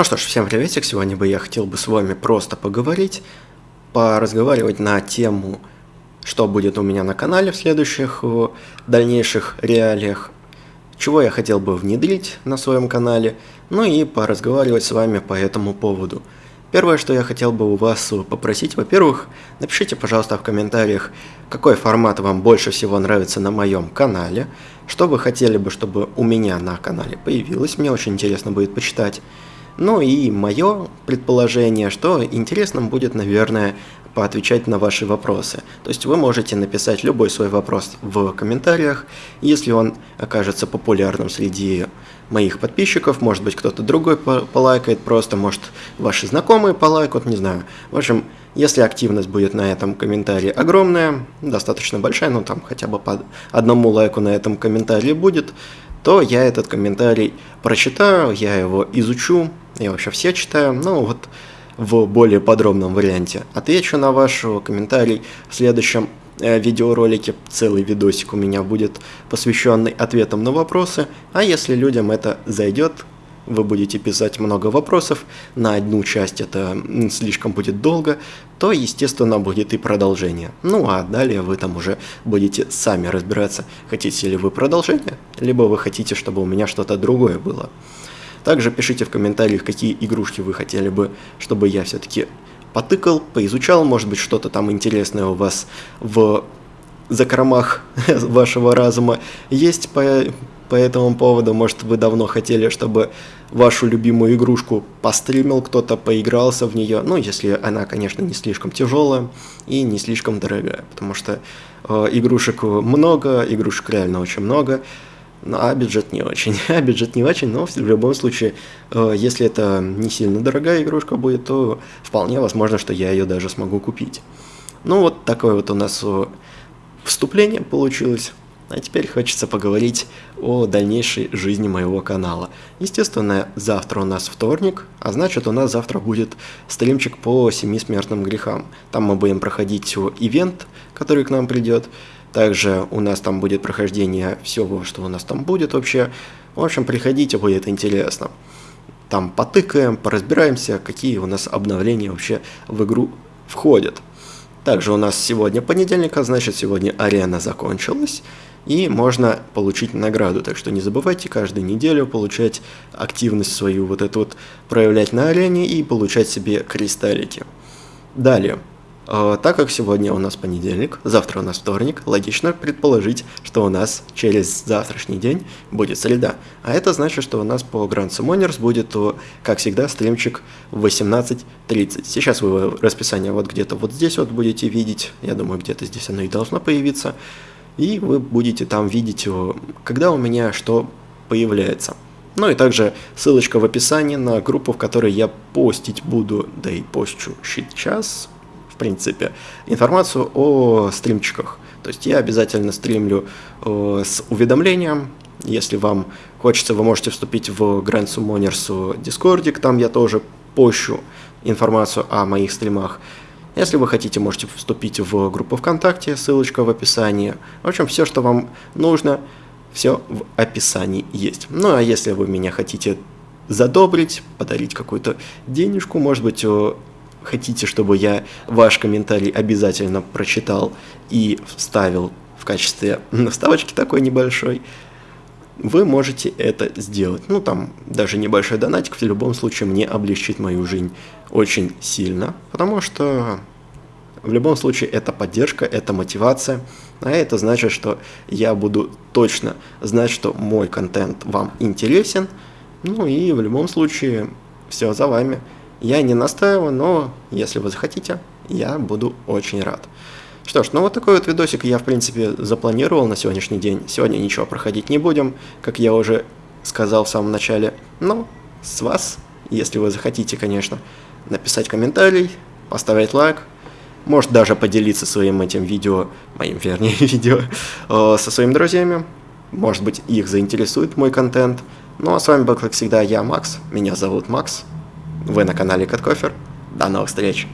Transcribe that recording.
Ну что ж, всем приветик, сегодня бы я хотел бы с вами просто поговорить, поразговаривать на тему, что будет у меня на канале в следующих дальнейших реалиях, чего я хотел бы внедрить на своем канале, ну и поразговаривать с вами по этому поводу. Первое, что я хотел бы у вас попросить, во-первых, напишите, пожалуйста, в комментариях, какой формат вам больше всего нравится на моем канале, что вы хотели бы, чтобы у меня на канале появилось, мне очень интересно будет почитать. Ну и мое предположение, что интересным будет, наверное, поотвечать на ваши вопросы. То есть вы можете написать любой свой вопрос в комментариях, если он окажется популярным среди моих подписчиков, может быть кто-то другой полайкает, просто может ваши знакомые полайкают, не знаю. В общем, если активность будет на этом комментарии огромная, достаточно большая, ну там хотя бы по одному лайку на этом комментарии будет, то я этот комментарий прочитаю, я его изучу, я вообще все читаю, ну вот в более подробном варианте. Отвечу на ваш комментарий в следующем э, видеоролике. Целый видосик у меня будет посвященный ответам на вопросы. А если людям это зайдет, вы будете писать много вопросов, на одну часть это слишком будет долго, то, естественно, будет и продолжение. Ну а далее вы там уже будете сами разбираться, хотите ли вы продолжение, либо вы хотите, чтобы у меня что-то другое было. Также пишите в комментариях, какие игрушки вы хотели бы, чтобы я все-таки потыкал, поизучал, может быть, что-то там интересное у вас в закромах вашего разума есть по, по этому поводу. Может, вы давно хотели, чтобы вашу любимую игрушку постримил кто-то, поигрался в нее. Ну, если она, конечно, не слишком тяжелая и не слишком дорогая, потому что э, игрушек много, игрушек реально очень много. Ну, а бюджет не очень. а бюджет не очень, но в любом случае, э, если это не сильно дорогая игрушка будет, то вполне возможно, что я ее даже смогу купить. Ну вот такое вот у нас э, вступление получилось. А теперь хочется поговорить о дальнейшей жизни моего канала. Естественно, завтра у нас вторник, а значит у нас завтра будет стримчик по семи смертным грехам. Там мы будем проходить ивент, который к нам придет. Также у нас там будет прохождение всего, что у нас там будет вообще. В общем, приходите, будет интересно. Там потыкаем, поразбираемся, какие у нас обновления вообще в игру входят. Также у нас сегодня понедельник, а значит сегодня арена закончилась. И можно получить награду, так что не забывайте каждую неделю получать активность свою, вот эту вот проявлять на арене и получать себе кристаллики. Далее, так как сегодня у нас понедельник, завтра у нас вторник, логично предположить, что у нас через завтрашний день будет среда. А это значит, что у нас по Grand Summoners будет, как всегда, стримчик в 18.30. Сейчас вы расписание вот где-то вот здесь вот будете видеть, я думаю, где-то здесь оно и должно появиться. И вы будете там видеть, когда у меня что появляется. Ну и также ссылочка в описании на группу, в которой я постить буду, да и постчу сейчас, принципе, информацию о стримчиках. То есть я обязательно стримлю э, с уведомлением. Если вам хочется, вы можете вступить в Grand Summoners Discord, там я тоже пощу информацию о моих стримах. Если вы хотите, можете вступить в группу ВКонтакте, ссылочка в описании. В общем, все, что вам нужно, все в описании есть. Ну а если вы меня хотите задобрить, подарить какую-то денежку, может быть, хотите, чтобы я ваш комментарий обязательно прочитал и вставил в качестве вставочки такой небольшой, вы можете это сделать. Ну, там даже небольшой донатик в любом случае мне облегчит мою жизнь очень сильно, потому что в любом случае это поддержка, это мотивация, а это значит, что я буду точно знать, что мой контент вам интересен, ну и в любом случае все за вами. Я не настаиваю, но если вы захотите, я буду очень рад. Что ж, ну вот такой вот видосик я в принципе запланировал на сегодняшний день. Сегодня ничего проходить не будем, как я уже сказал в самом начале. Но с вас, если вы захотите, конечно, написать комментарий, поставить лайк, может даже поделиться своим этим видео, моим вернее видео, э, со своими друзьями. Может быть их заинтересует мой контент. Ну а с вами был, как всегда, я, Макс. Меня зовут Макс. Вы на канале Коткофер. До новых встреч!